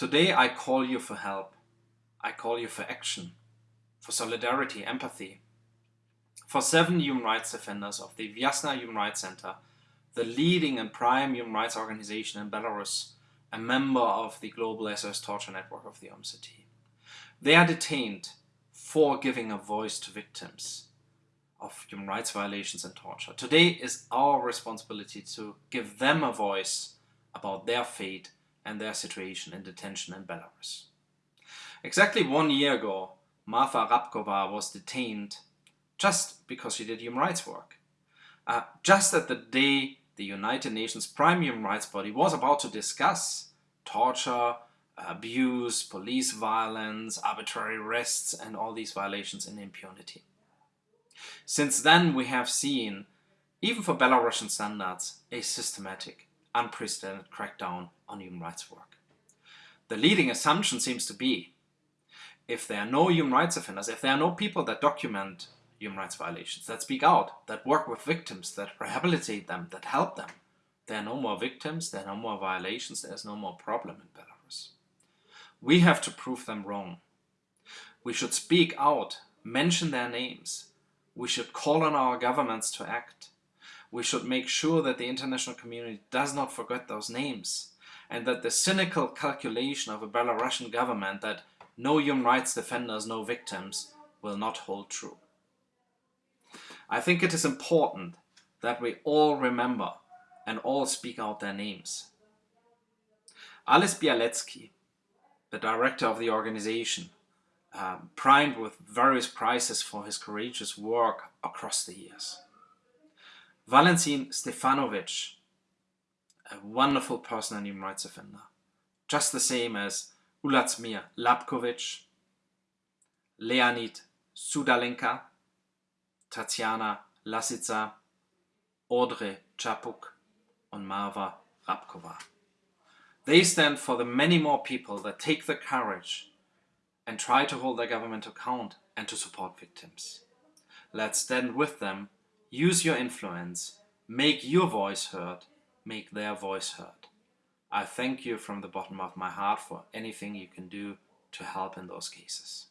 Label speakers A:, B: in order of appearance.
A: Today I call you for help. I call you for action, for solidarity, empathy. For seven human rights defenders of the Viasna Human Rights Center, the leading and prime human rights organization in Belarus, a member of the global SOS torture network of the OMCT. They are detained for giving a voice to victims of human rights violations and torture. Today is our responsibility to give them a voice about their fate and their situation in detention in Belarus. Exactly one year ago, Marfa Rabkova was detained just because she did human rights work. Uh, just at the day the United Nations Prime Human Rights Body was about to discuss torture, abuse, police violence, arbitrary arrests and all these violations in impunity. Since then we have seen, even for Belarusian standards, a systematic, unprecedented crackdown on human rights work. The leading assumption seems to be, if there are no human rights offenders, if there are no people that document human rights violations, that speak out, that work with victims, that rehabilitate them, that help them. There are no more victims, there are no more violations, there's no more problem in Belarus. We have to prove them wrong. We should speak out, mention their names. We should call on our governments to act. We should make sure that the international community does not forget those names and that the cynical calculation of a Belarusian government that no human rights defenders, no victims, will not hold true. I think it is important that we all remember and all speak out their names. Ales Bialiatski, the director of the organization, um, primed with various prizes for his courageous work across the years. Valentin Stefanovic, a wonderful person and human rights offender, just the same as Uladzimir Labkovich, Leonid Sudalenka, Tatiana Lasica, Andrei Chapiuk and Marfa Rabkova. They stand for the many more people that take the courage and try to hold their government account and to support victims. Let's stand with them, use your influence, make your voice heard, make their voice heard. I thank you from the bottom of my heart for anything you can do to help in those cases.